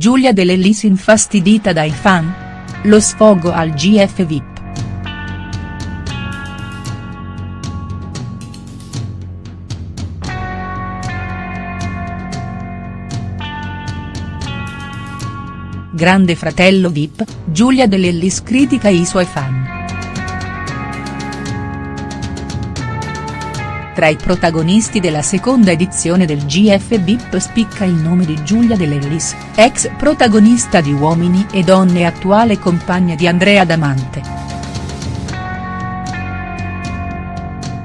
Giulia De Lellis infastidita dai fan? Lo sfogo al GF VIP. Grande fratello Vip, Giulia De Lellis critica i suoi fan. Tra i protagonisti della seconda edizione del GF VIP spicca il nome di Giulia De Lellis, ex protagonista di Uomini e Donne e attuale compagna di Andrea Damante.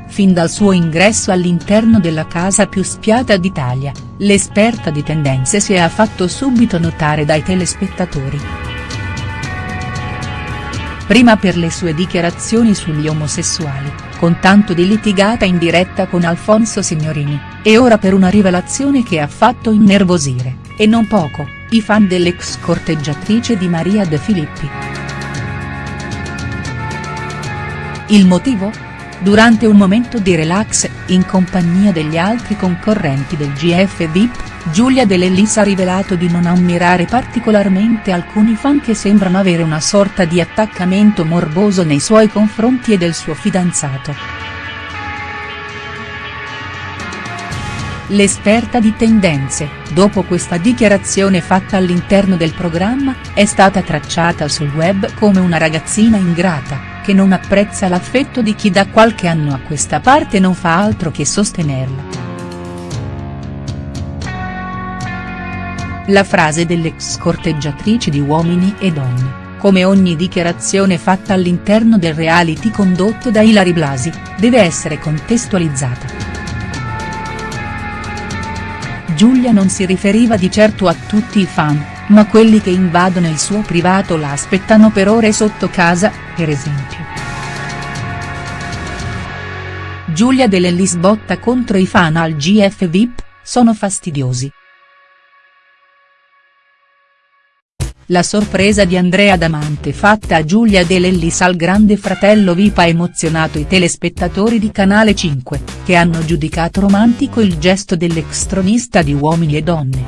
Fin dal suo ingresso all'interno della casa più spiata d'Italia, l'esperta di tendenze si è fatto subito notare dai telespettatori. Prima per le sue dichiarazioni sugli omosessuali, con tanto di litigata in diretta con Alfonso Signorini, e ora per una rivelazione che ha fatto innervosire, e non poco, i fan dell'ex corteggiatrice di Maria De Filippi. Il motivo? Durante un momento di relax, in compagnia degli altri concorrenti del GF VIP, Giulia De Lellis ha rivelato di non ammirare particolarmente alcuni fan che sembrano avere una sorta di attaccamento morboso nei suoi confronti e del suo fidanzato. L'esperta di tendenze, dopo questa dichiarazione fatta all'interno del programma, è stata tracciata sul web come una ragazzina ingrata che non apprezza l'affetto di chi da qualche anno a questa parte non fa altro che sostenerla. La frase dell'ex corteggiatrice di Uomini e Donne, come ogni dichiarazione fatta all'interno del reality condotto da Ilari Blasi, deve essere contestualizzata. Giulia non si riferiva di certo a tutti i fan, ma quelli che invadono il suo privato la aspettano per ore sotto casa, per esempio. Giulia De Lellis botta contro i fan al GF VIP, sono fastidiosi. La sorpresa di Andrea Damante fatta a Giulia De Lellis al grande fratello VIP ha emozionato i telespettatori di Canale 5, che hanno giudicato romantico il gesto dell'ex tronista di Uomini e Donne.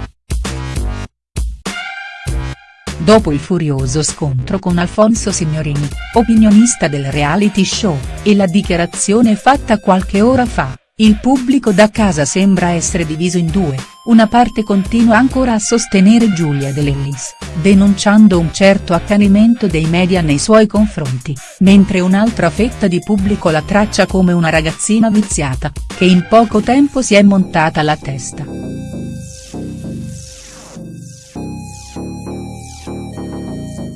Dopo il furioso scontro con Alfonso Signorini, opinionista del reality show, e la dichiarazione fatta qualche ora fa, il pubblico da casa sembra essere diviso in due, una parte continua ancora a sostenere Giulia De Lellis, denunciando un certo accanimento dei media nei suoi confronti, mentre un'altra fetta di pubblico la traccia come una ragazzina viziata, che in poco tempo si è montata la testa.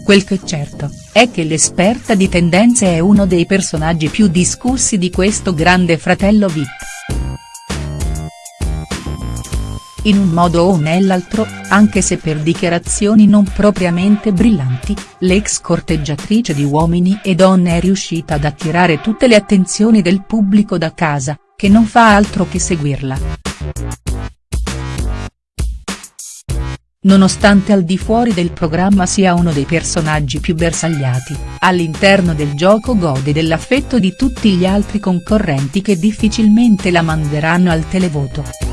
Quel che è certo, è che l'esperta di tendenze è uno dei personaggi più discussi di questo grande fratello Vip. In un modo o nell'altro, anche se per dichiarazioni non propriamente brillanti, l'ex corteggiatrice di Uomini e Donne è riuscita ad attirare tutte le attenzioni del pubblico da casa, che non fa altro che seguirla. Nonostante al di fuori del programma sia uno dei personaggi più bersagliati, all'interno del gioco gode dell'affetto di tutti gli altri concorrenti che difficilmente la manderanno al televoto.